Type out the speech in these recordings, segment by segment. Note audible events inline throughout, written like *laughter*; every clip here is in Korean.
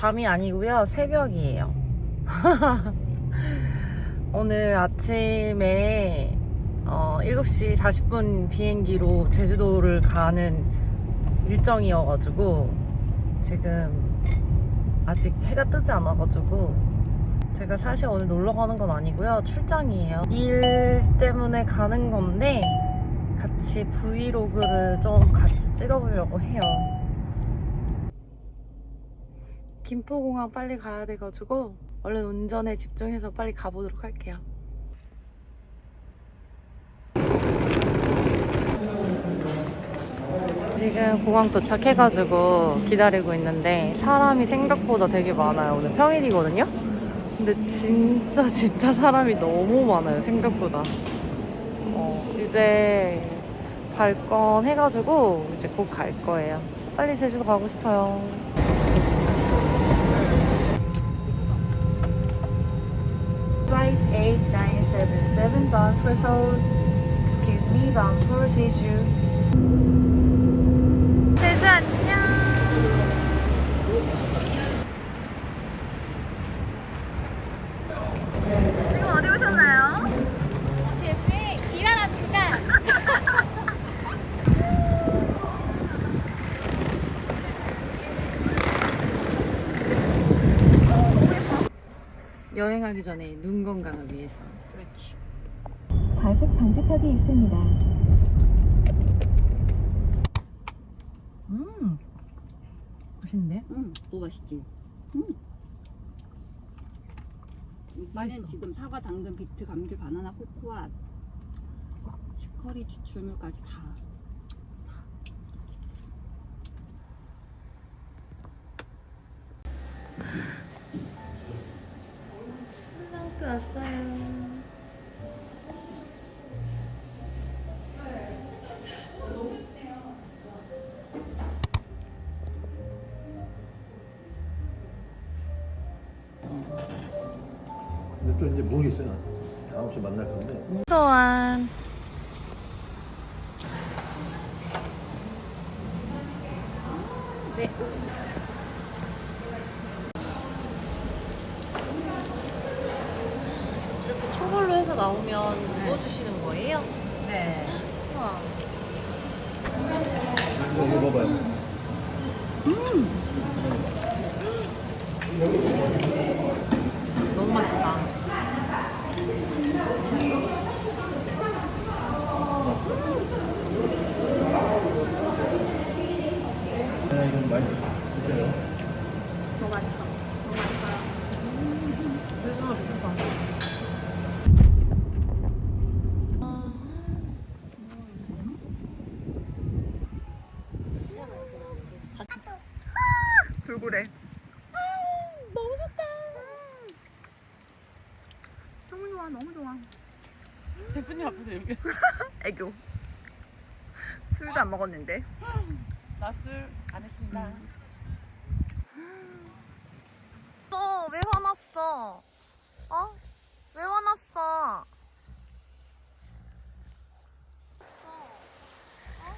밤이 아니고요. 새벽이에요. *laughs* 오늘 아침에 어, 7시 40분 비행기로 제주도를 가는 일정이어가지고 지금 아직 해가 뜨지 않아가지고 제가 사실 오늘 놀러 가는 건 아니고요. 출장이에요. 일 때문에 가는 건데 같이 브이로그를 좀 같이 찍어보려고 해요. 김포공항 빨리 가야 돼가지고 얼른 운전에 집중해서 빨리 가보도록 할게요. 지금 공항 도착해가지고 기다리고 있는데 사람이 생각보다 되게 많아요. 오늘 평일이거든요. 근데 진짜 진짜 사람이 너무 많아요. 생각보다. 어, 이제 발권 해가지고 이제 곧 갈 거예요. 빨리 제주도 가고 싶어요. Flight 8977 bound Seoul. Excuse me, bound for Jeju. 여행하기 전에 눈 건강을 위해서. 그렇지. 과속 방지턱이 있습니다. 음, 맛있는데? 응, 오 맛있지. 응. 맛있어. 맛있어. 지금 사과, 당근, 비트, 감귤, 바나나, 코코아, 치커리, 추출물까지 다. 왔어요. 근데 또 이제 모르겠어요. 다음 주에 만날 건데. 또한 네. 이렇게 초벌로 해서 나오면 구워주시는 거예요? 네. 우와. 이거 먹어봐요. 너무 맛있다. 아, 이건 많이 드세요. 너무 맛있다. 너무 맛있어요. 요즘은 좋다. 돌고래. 너무 좋다. 너무 좋아, 너무 좋아. 대표님 앞에서 이렇게. *laughs* 애교. 술도 안 먹었는데. 낮술 안 했습니다. 어, 왜 화났어? 어? 왜 화났어? 어? 어?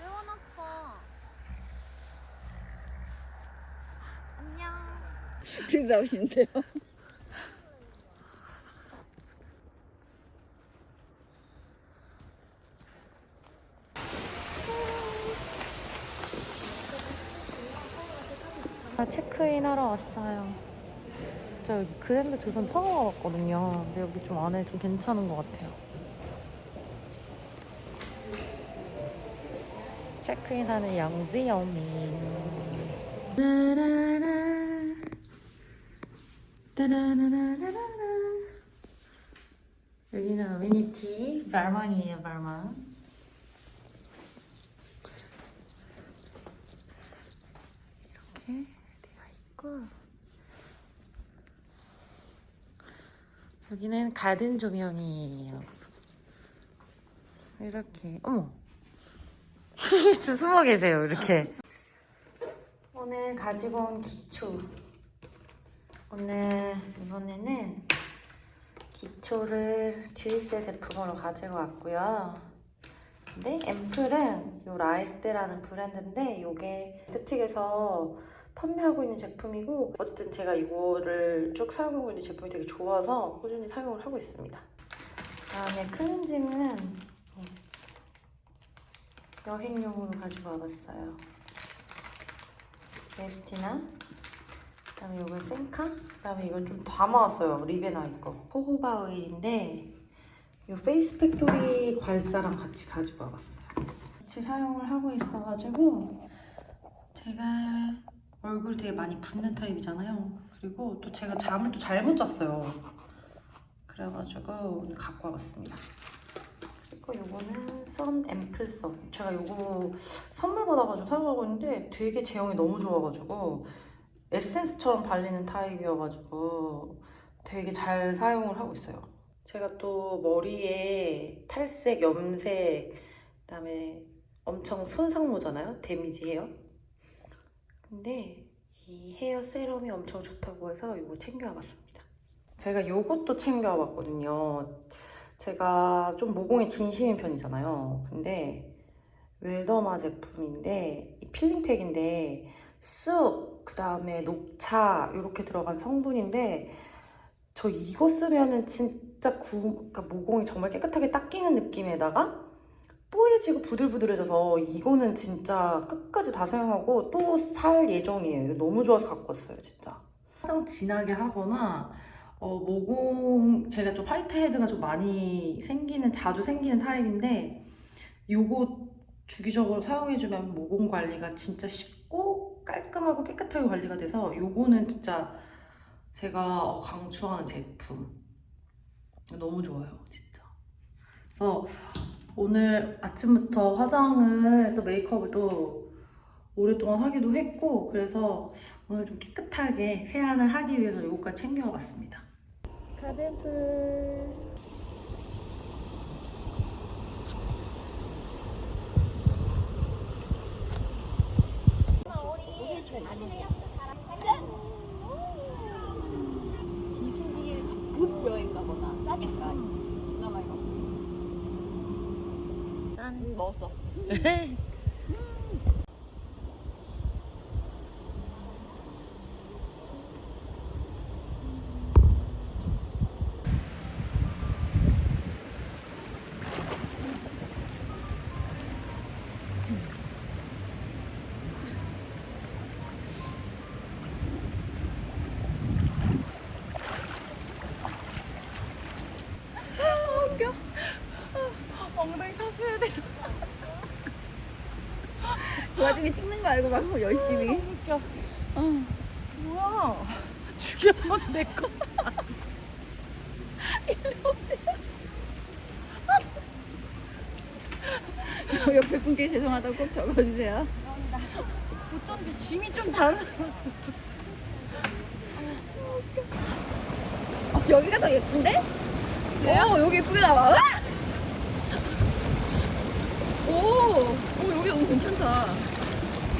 왜 화났어? 안녕. 그래서 나오시는데요. 아, 체크인 하러 왔어요. 저 여기 그랜드 조선 처음 와봤거든요. 근데 여기 좀 안에 좀 괜찮은 것 같아요. 체크인하는 양지영이. 따라라, 따라라라라라. 여기는 어미니티 발망이에요, 발망. 이렇게 되어 있고 여기는 가든 조명이에요. 이렇게 어머 *laughs* 저 숨어 계세요 이렇게 오늘 가지고 온 기초 오늘 이번에는 기초를 듀이셀 제품으로 가지고 왔고요. 근데 앰플은 요 라이스테라는 브랜드인데 요게 스틱에서 판매하고 있는 제품이고 어쨌든 제가 이거를 쭉 사용하고 있는 제품이 되게 좋아서 꾸준히 사용을 하고 있습니다. 다음에 클렌징은 여행용으로 가지고 와봤어요. 에스티나 그다음에 이건 sen카 그다음에 이건 좀 담아왔어요. 리베나이 거 호호바 오일인데 이 페이스 팩토리 괄사랑 같이 가지고 와봤어요. 같이 사용을 하고 있어가지고 제가 얼굴 되게 많이 붓는 타입이잖아요. 그리고 또 제가 잠을 또 잘못 잤어요. 그래가지고 오늘 갖고 와봤습니다. 그리고 요거는 sun 앰플 sun. 제가 요거 선물 받아가지고 사용하고 있는데 되게 제형이 너무 좋아가지고 에센스처럼 발리는 타입이어가지고 되게 잘 사용을 하고 있어요. 제가 또 머리에 탈색, 염색, 그다음에 엄청 손상모잖아요. 데미지 헤어. 근데 이 헤어 세럼이 엄청 좋다고 해서 이거 챙겨와봤습니다. 제가 요것도 챙겨와봤거든요. 제가 좀 모공에 진심인 편이잖아요. 근데 웰더마 제품인데 이 필링팩인데 쑥, 그 다음에 녹차 이렇게 들어간 성분인데 저 이거 쓰면은 진짜 구, 그러니까 모공이 정말 깨끗하게 닦이는 느낌에다가 뽀얘지고 부들부들해져서 이거는 진짜 끝까지 다 사용하고 또 살 예정이에요. 이거 너무 좋아서 갖고 왔어요, 진짜. 화장 진하게 하거나 어, 모공 제가 좀 화이트 헤드가 좀 많이 생기는 자주 생기는 타입인데 요거 주기적으로 사용해주면 모공 관리가 진짜 쉽고 깔끔하고 깨끗하게 관리가 돼서 요거는 진짜 제가 어, 강추하는 제품. 너무 좋아요 진짜. 그래서 오늘 아침부터 화장을 또 메이크업을 또 오랫동안 하기도 했고 그래서 오늘 좀 깨끗하게 세안을 하기 위해서 요거까지 챙겨와 봤습니다. 가든풀 비수기에 급 여행 가거나 싸니까. 그나마 이거 짠 먹었어 *laughs* 그 와중에 찍는 거 알고 막 열심히. 웃겨. 어. 뭐야 죽여면 내 거다 *laughs* 옆에 분께 죄송하다고 꼭 적어주세요. 어쩐지 짐이 좀 다르 어, 여기가 더 예쁜데? 오 여기 예쁘게 나와. 으악! 오, 오 여기 너무 괜찮다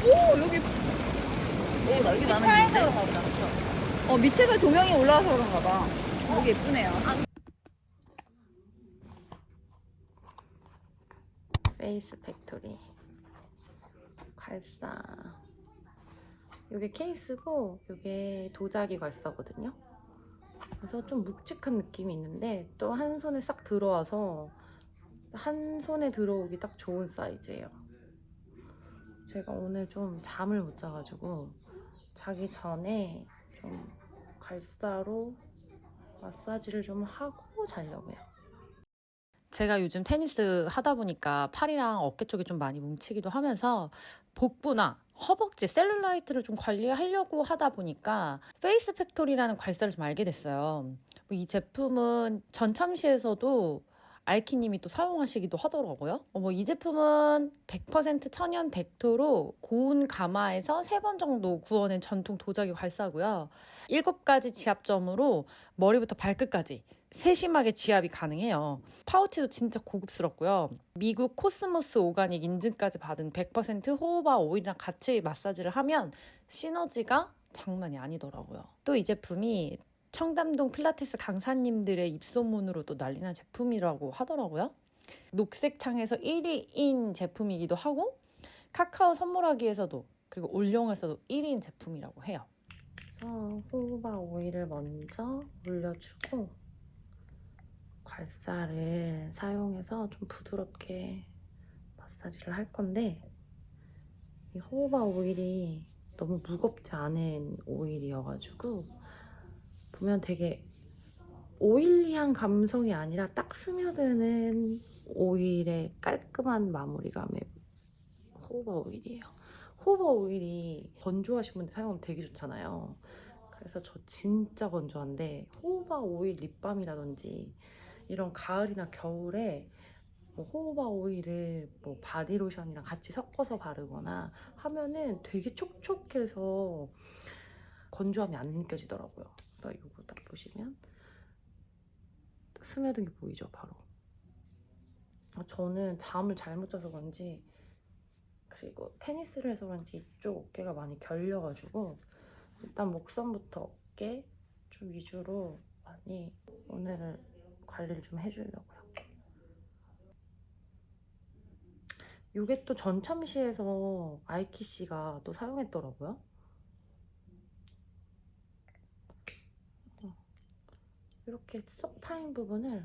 오 여기 오 여기 나는 차에서? 가보자 그쵸? 어 밑에가 조명이 올라와서 그런가 봐 여기 예쁘네요 페이스 팩토리 괄사 이게 케이스고 이게 도자기 괄사거든요 그래서 좀 묵직한 느낌이 있는데 또 한 손에 싹 들어와서 한 손에 들어오기 딱 좋은 사이즈예요 제가 오늘 좀 잠을 못 자가지고 자기 전에 좀 괄사로 마사지를 좀 하고 자려고요 제가 요즘 테니스 하다 보니까 팔이랑 어깨 쪽이 좀 많이 뭉치기도 하면서 복부나 허벅지 셀룰라이트를 좀 관리하려고 하다 보니까 페이스 팩토리라는 괄사를 좀 알게 됐어요. 뭐이 제품은 전참시에서도 알키님이 또 사용하시기도 하더라고요. 어, 뭐이 제품은 100% 천연 백토로 고운 가마에서 3번 정도 구워낸 전통 도자기 괄사고요. 7가지 지압점으로 머리부터 발끝까지 세심하게 지압이 가능해요. 파우치도 진짜 고급스럽고요. 미국 코스모스 organic 인증까지 받은 100% 호호바 오일이랑 같이 마사지를 하면 시너지가 장난이 아니더라고요. 또 이 제품이 청담동 필라테스 강사님들의 입소문으로도 난리난 제품이라고 하더라고요. 녹색 창에서 1위인 제품이기도 하고 카카오 선물하기에서도 그리고 올영에서도 1인 제품이라고 해요. 그래서 호호바 오일을 먼저 올려주고 괄사를 사용해서 좀 부드럽게 마사지를 할 건데 이 호호바 오일이 너무 무겁지 않은 오일이어가지고 보면 되게 oily한 감성이 아니라 딱 스며드는 오일의 깔끔한 마무리감의 호호바 오일이에요. 호호바 오일이 건조하신 분들 사용하면 되게 좋잖아요. 그래서 저 진짜 건조한데 호호바 오일 립밤이라든지 이런 가을이나 겨울에 뭐 호호바 오일을 뭐 바디로션이랑 같이 섞어서 바르거나 하면은 되게 촉촉해서 건조함이 안 느껴지더라고요. 그래서 이거 딱 보시면 스며든 게 보이죠, 바로. 아, 저는 잠을 잘못 자서 그런지 그리고 테니스를 해서 그런지 이쪽 어깨가 많이 결려가지고 일단 목선부터 어깨 좀 위주로 많이 오늘은 관리를 좀 해주려고요. 이게 또 전참시에서 아이키 씨가 또 사용했더라고요. 이렇게 쏙 파인 부분을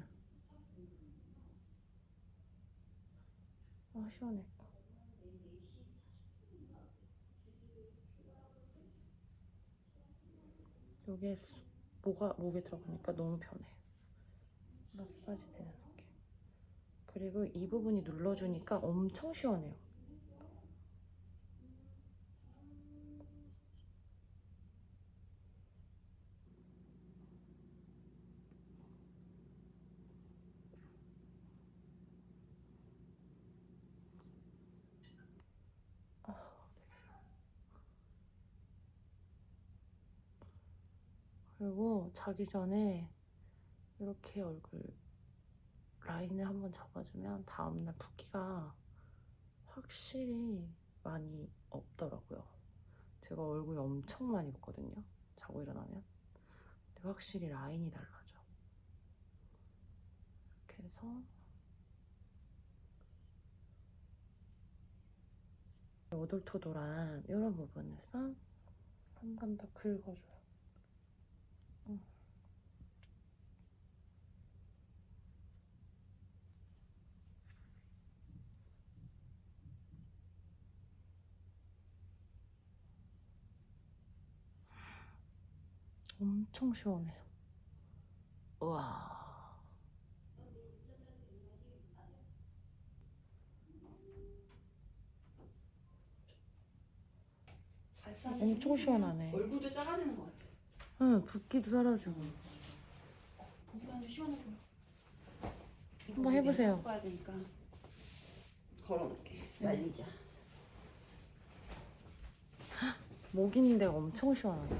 아 시원해. 여기에 쏙 뭐가 목에 들어가니까 너무 편해. 마사지 되는 느낌. 그리고 이 부분이 눌러주니까 엄청 시원해요. 그리고 자기 전에 이렇게 얼굴 라인을 한번 잡아주면 다음날 붓기가 확실히 많이 없더라고요. 제가 얼굴이 엄청 많이 붓거든요. 자고 일어나면. 근데 확실히 라인이 달라져. 이렇게 해서 오돌토돌한 이런 부분에서 한 번 더 긁어줘요. 엄청 시원해요. 우와. 엄청 시원하네. 얼굴도 작아지는 것 같아. 응, 붓기도 사라지고. 아주 시원해 보여. 한번 해보세요. 봐야 되니까. 걸어놓게. 말리자. 목 있는 데가 엄청 시원하네.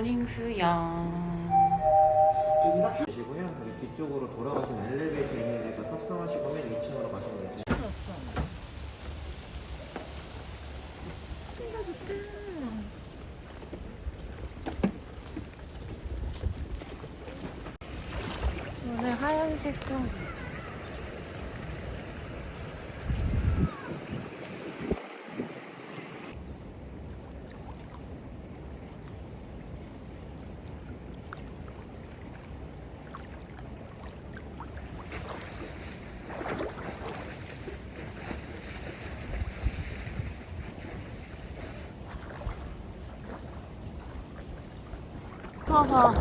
모닝 수영. 이제 2박 3일 시고요. 그리고 뒤쪽으로 돌아가시는 엘리베이터 있는 데서 탑승하시고 맨 2층으로 가시면 되세요. 오늘 하얀색 수영. 아.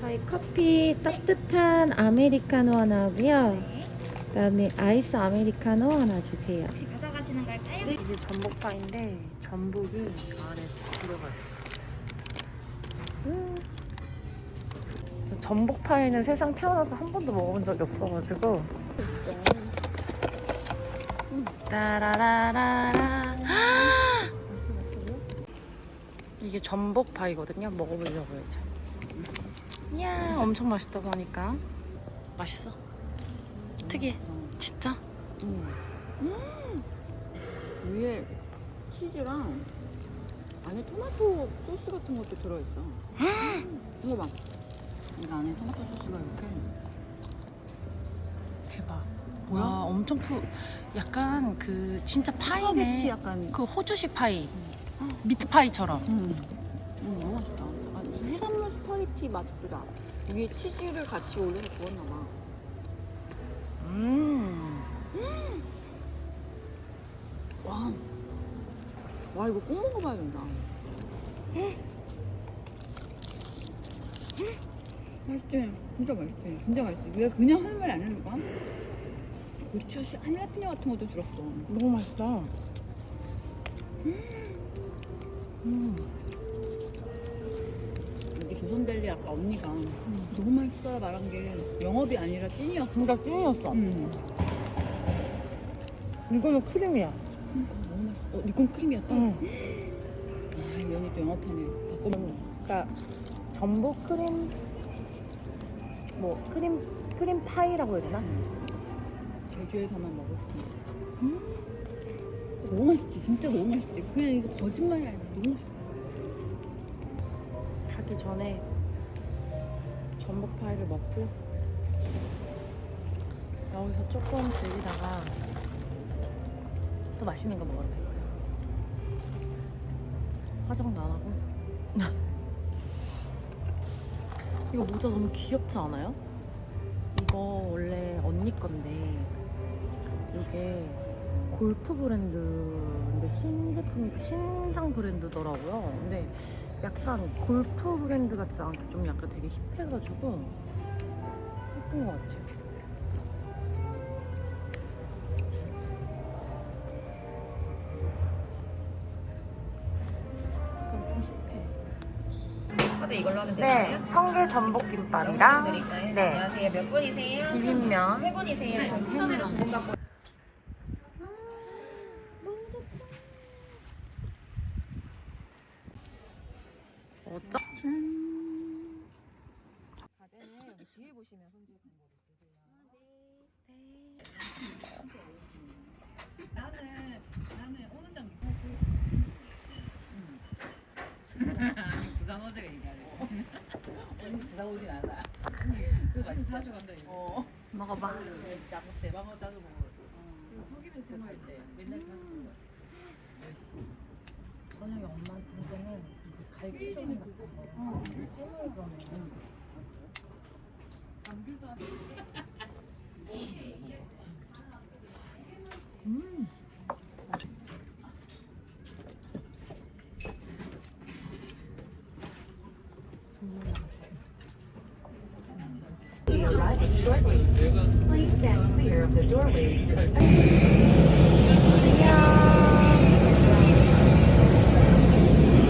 저희 커피 따뜻한 아메리카노 하나 하고요. 그다음에 아이스 아메리카노 하나 주세요. 혹시 가져가시는 걸까요? 이게 전복파인데 전복이 안에 들어가 있어요. 전복파이는 세상 태어나서 한 번도 먹어본 적이 없어가지고 따라라라라. *gasps* 이게 전복 파이거든요. 먹어보려고 해야죠. 이야, 엄청 맛있다 보니까. 맛있어. 특이해. 진짜? 위에 치즈랑 안에 토마토 소스 같은 것도 들어있어. *gasps* 이거 봐. 이거 안에 토마토 소스가 이렇게. 대박. 뭐야? 엄청 푸. 약간 그 진짜 파이네. 약간. 그 호주식 파이. 미트 파이처럼. 음. 음, 너무 맛있다. 아, 무슨 해산물 스파게티 맛도 나. 위에 치즈를 같이 올려서 구웠나 봐. 음. 와. 와, 이거 꼭 먹어봐야 된다. 맛있지? 진짜 맛있지? 진짜 맛있지? 왜 그냥 하는 말이 아니니까? 고추, 한라피뇨 같은 것도 들었어. 너무 맛있다. 음. 여기 조선델리 아까 언니가 너무 맛있어 말한 게 영업이 아니라 찐이었어. 진짜 찐이었어. 음. 이거는 크림이야. 그러니까 너무 맛있어. 어, 니건 크림이었다? 응. 아, 이 면이 또 영업하네. 바꿔먹어. 그러니까 전복 크림 뭐 크림 크림 파이라고 해야 되나? 제주에서만 먹을 수 있어. 너무 맛있지? 진짜 너무 맛있지? 그냥 이거 거짓말이 아니지. 너무 맛있어. 가기 전에 전복 파이를 먹고 여기서 조금 즐기다가 또 맛있는 거 먹으러 갈 거예요. 화장도 안 하고. *laughs* 이거 모자 너무 귀엽지 않아요? 이거 원래 언니 건데 이게 골프 브랜드인데 신제품이 신상 브랜드더라고요. 근데 약간 골프 브랜드 같지 않게 좀 약간 되게 힙해가지고 예쁜 것 같아요. 힙해. 카드 이걸로 하면 네, 성게 전복 김밥이랑? 네. 안녕하세요. 몇 분이세요? 비빔면. 세 분이세요. 순서대로 주문받고 어쩌? 과제는 여기 뒤에 보시면 손질 방법이 있으세요. 나는 나는 오는 장 *laughs* 부산. 언니 부산 오진 않아. 그 맛이 사주 간다 이거. 어. 먹어봐. 대방어 자주 먹어. 그 석이면 생활 때 맨날 자주 먹어. 저녁에 엄마한테 이제는 그 갈치찜 같은 거. 찜을 그러면 doorways. 안